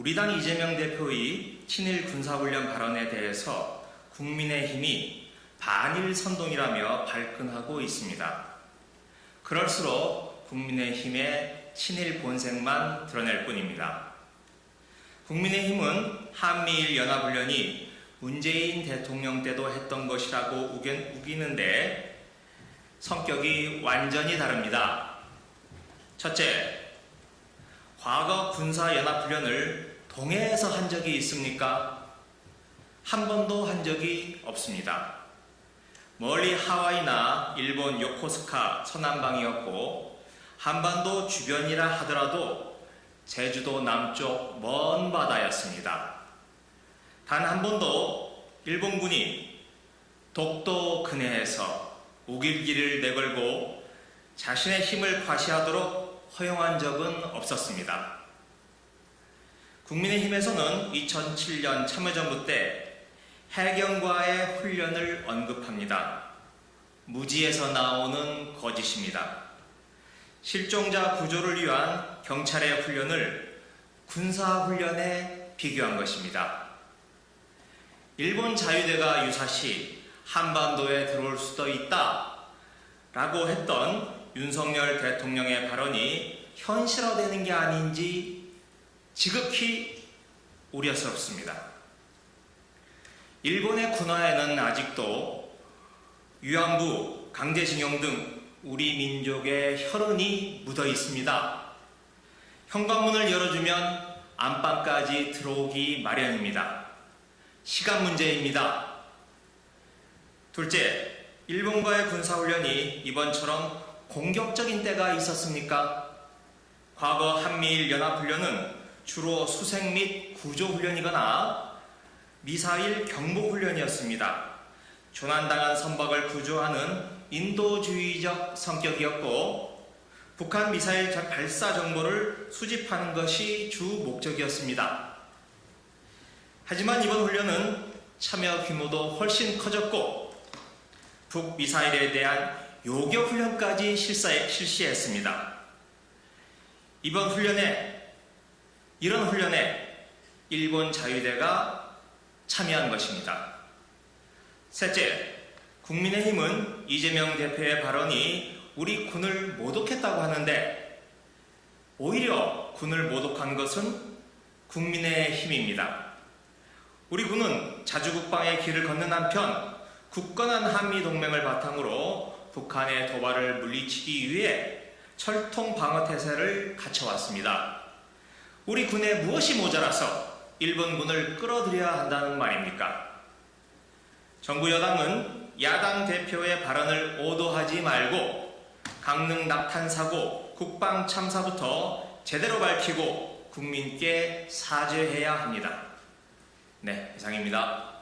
우리 당 이재명 대표의 친일 군사훈련 발언에 대해서 국민의힘이 반일 선동이라며 발끈하고 있습니다. 그럴수록 국민의힘의 친일 본색만 드러낼 뿐입니다. 국민의힘은 한미일 연합훈련이 문재인 대통령 때도 했던 것이라고 우기는데 성격이 완전히 다릅니다. 첫째, 과거 군사연합훈련을 동해에서 한 적이 있습니까? 한 번도 한 적이 없습니다. 멀리 하와이나 일본 요코스카 서남방이었고 한반도 주변이라 하더라도 제주도 남쪽 먼 바다였습니다. 단 한 번도 일본군이 독도 근해에서 우길기를 내걸고 자신의 힘을 과시하도록 허용한 적은 없었습니다. 국민의힘에서는 2007년 참여정부 때 해경과의 훈련을 언급합니다. 무지에서 나오는 거짓입니다. 실종자 구조를 위한 경찰의 훈련을 군사훈련에 비교한 것입니다. 일본 자유대가 유사시 한반도에 들어올 수도 있다 라고 했던 윤석열 대통령의 발언이 현실화되는 게 아닌지 지극히 우려스럽습니다. 일본의 군화에는 아직도 위안부, 강제징용 등 우리 민족의 혈흔이 묻어 있습니다. 현관문을 열어주면 안방까지 들어오기 마련입니다. 시간 문제입니다. 둘째, 일본과의 군사훈련이 이번처럼 공격적인 때가 있었습니까? 과거 한미일 연합훈련은 주로 수색 및 구조훈련이거나 미사일 경보훈련이었습니다. 조난당한 선박을 구조하는 인도주의적 성격이었고 북한 미사일 발사 정보를 수집하는 것이 주 목적이었습니다. 하지만 이번 훈련은 참여 규모도 훨씬 커졌고 북미사일에 대한 요격 훈련까지 실시했습니다. 이번 훈련에 이런 훈련에 일본 자유대가 참여한 것입니다. 셋째, 국민의힘은 이재명 대표의 발언이 우리 군을 모독했다고 하는데 오히려 군을 모독한 것은 국민의힘입니다. 우리 군은 자주국방의 길을 걷는 한편 굳건한 한미동맹을 바탕으로 북한의 도발을 물리치기 위해 철통 방어 태세를 갖춰왔습니다. 우리 군에 무엇이 모자라서 일본군을 끌어들여야 한다는 말입니까? 정부 여당은 야당 대표의 발언을 오도하지 말고 강릉 낙탄 사고, 국방 참사부터 제대로 밝히고 국민께 사죄해야 합니다. 네, 이상입니다.